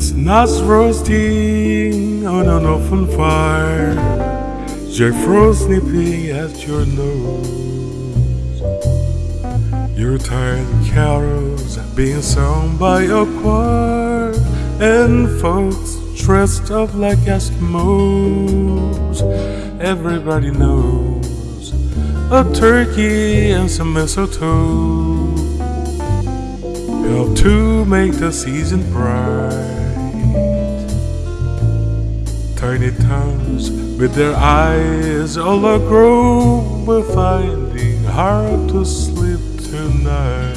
Chestnuts roasting on an open fire, Jack Frost at your nose. Yuletide carols being sung by a choir, and folks dressed up like Eskimos. Everybody knows a turkey and some mistletoe help to make the season bright. Tiny with their eyes all aglow were finding hard to sleep tonight.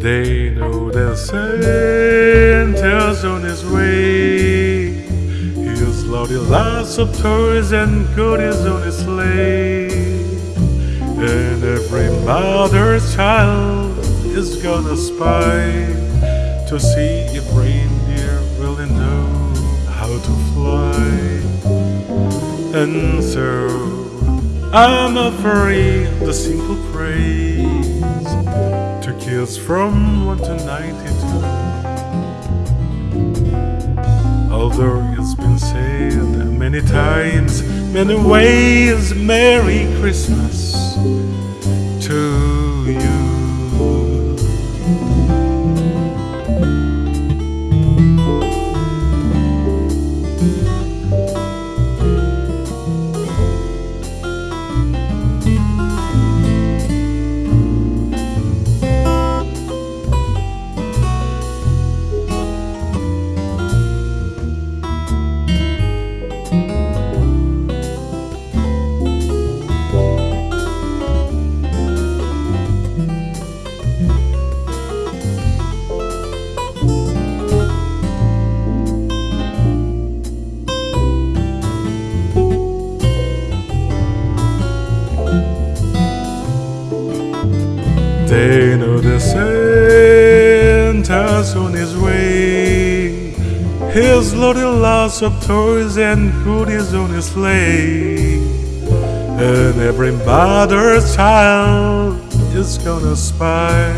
They know that Santa's on his way. He's loaded lots of toys and goodies on his sleigh. And every mother's child is gonna spy to see if how to fly. And so I'm afraid the simple praise to kids from 1 to 92. Although it's been said many times, many ways, Merry Christmas They know the Santa's on his way. He's loaded lots of toys and goodies on his sleigh. And every mother's child is gonna spy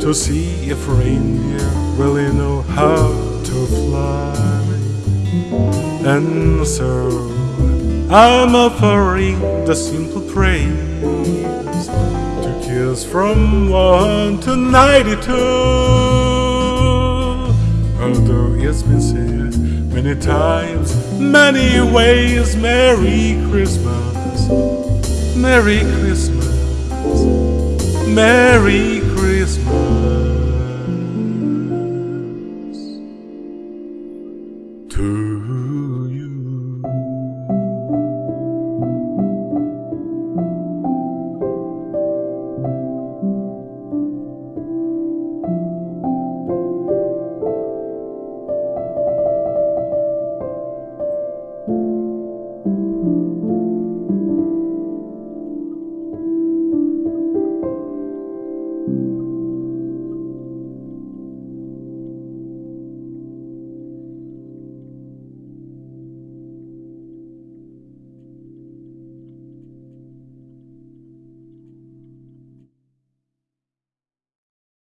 to see if reindeer really know how to fly. And so I'm offering the simple praise kids from 1 to 92. Although it's been said many times, many ways, Merry Christmas, Merry Christmas, Merry Christmas. To